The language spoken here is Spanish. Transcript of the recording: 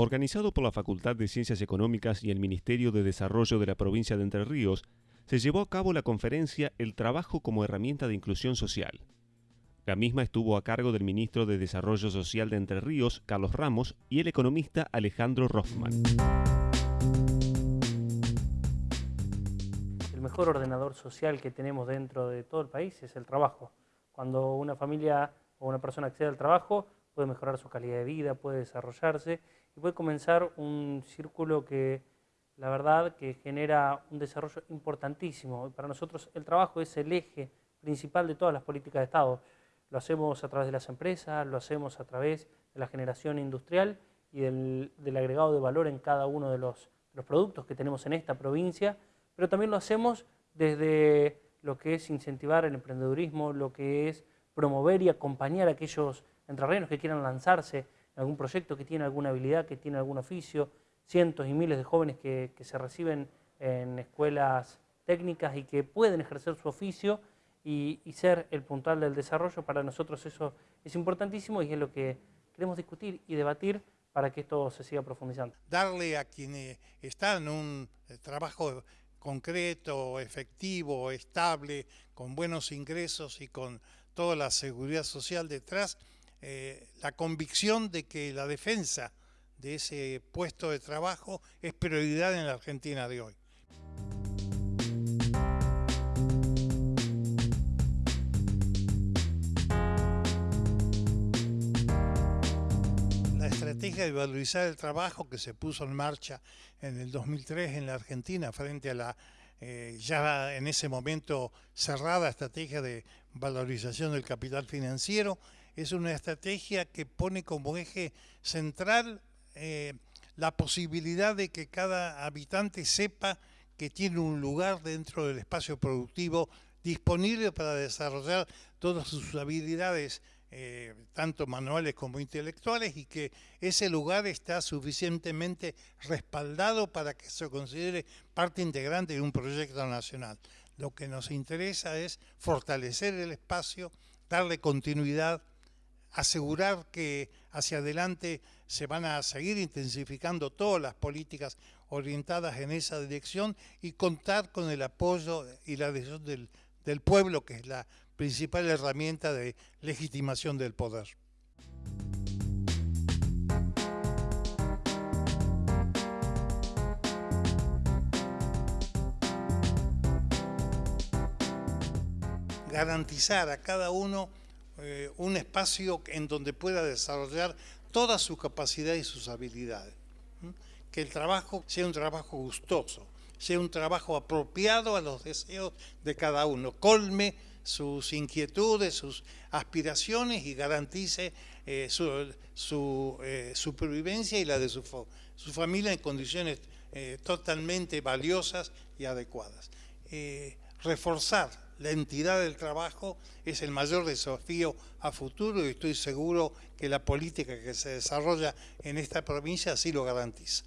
Organizado por la Facultad de Ciencias Económicas y el Ministerio de Desarrollo de la provincia de Entre Ríos, se llevó a cabo la conferencia El trabajo como herramienta de inclusión social. La misma estuvo a cargo del ministro de Desarrollo Social de Entre Ríos, Carlos Ramos, y el economista Alejandro Rothman. El mejor ordenador social que tenemos dentro de todo el país es el trabajo. Cuando una familia o una persona accede al trabajo, puede mejorar su calidad de vida, puede desarrollarse y puede comenzar un círculo que la verdad que genera un desarrollo importantísimo. Para nosotros el trabajo es el eje principal de todas las políticas de Estado. Lo hacemos a través de las empresas, lo hacemos a través de la generación industrial y del, agregado de valor en cada uno de los, de los productos que tenemos en esta provincia, pero también lo hacemos desde lo que es incentivar el emprendedurismo, lo que es promover y acompañar a aquellos entrerrianos que quieran lanzarse en algún proyecto, que tienen alguna habilidad, que tienen algún oficio, cientos y miles de jóvenes que, se reciben en escuelas técnicas y que pueden ejercer su oficio y, ser el puntal del desarrollo, para nosotros eso es importantísimo y es lo que queremos discutir y debatir para que esto se siga profundizando. Darle a quienes están en un trabajo concreto, efectivo, estable, con buenos ingresos y con toda la seguridad social detrás, eh, la convicción de que la defensa de ese puesto de trabajo es prioridad en la Argentina de hoy. La estrategia de valorizar el trabajo que se puso en marcha en el 2003 en la Argentina frente a la eh, ya en ese momento cerrada estrategia de valorización del capital financiero es una estrategia que pone como eje central eh, la posibilidad de que cada habitante sepa que tiene un lugar dentro del espacio productivo disponible para desarrollar todas sus habilidades, eh, tanto manuales como intelectuales, y que ese lugar está suficientemente respaldado para que se considere parte integrante de un proyecto nacional. Lo que nos interesa es fortalecer el espacio, darle continuidad, asegurar que hacia adelante se van a seguir intensificando todas las políticas orientadas en esa dirección y contar con el apoyo y la adhesión del, del pueblo, que es la principal herramienta de legitimación del poder. garantizar a cada uno eh, un espacio en donde pueda desarrollar toda su capacidad y sus habilidades. Que el trabajo sea un trabajo gustoso, sea un trabajo apropiado a los deseos de cada uno, colme sus inquietudes, sus aspiraciones y garantice eh, su, eh, supervivencia y la de su, su familia en condiciones totalmente valiosas y adecuadas. Reforzar la entidad del trabajo es el mayor desafío a futuro y estoy seguro que la política que se desarrolla en esta provincia así lo garantiza.